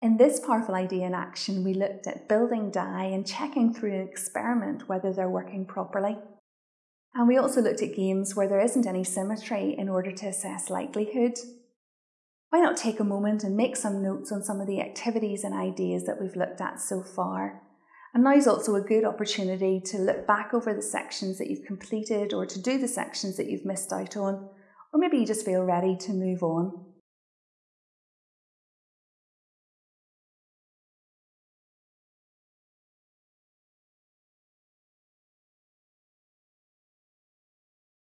In this powerful idea in action, we looked at building die and checking through an experiment whether they're working properly. And we also looked at games where there isn't any symmetry in order to assess likelihood. Why not take a moment and make some notes on some of the activities and ideas that we've looked at so far? And now is also a good opportunity to look back over the sections that you've completed or to do the sections that you've missed out on, or maybe you just feel ready to move on.